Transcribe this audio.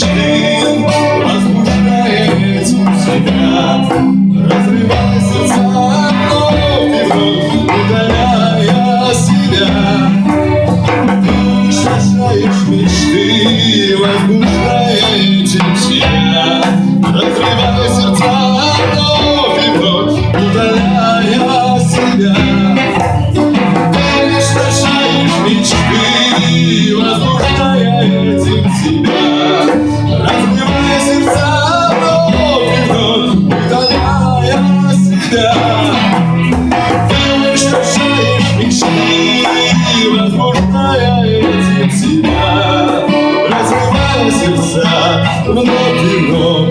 мечты Возбуждает взгляд Разрывается за мной вновь Удаляя себя. Ты шашаешь мечты Возбуждает тебя. Разрывая сердца вновь и вновь Удаляя себя. Ты шашаешь мечты Возбуждая этим себя этим себя. Разбивая сердца вновь и вновь